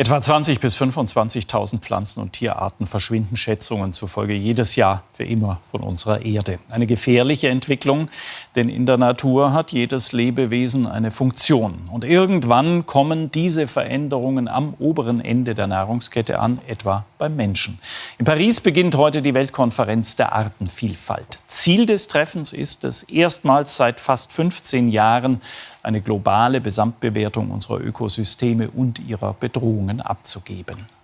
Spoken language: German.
Etwa 20.000 bis 25.000 Pflanzen- und Tierarten verschwinden Schätzungen zufolge jedes Jahr für immer von unserer Erde. Eine gefährliche Entwicklung, denn in der Natur hat jedes Lebewesen eine Funktion. Und irgendwann kommen diese Veränderungen am oberen Ende der Nahrungskette an, etwa beim Menschen. In Paris beginnt heute die Weltkonferenz der Artenvielfalt. Ziel des Treffens ist es, erstmals seit fast 15 Jahren eine globale Gesamtbewertung unserer Ökosysteme und ihrer Bedrohungen abzugeben.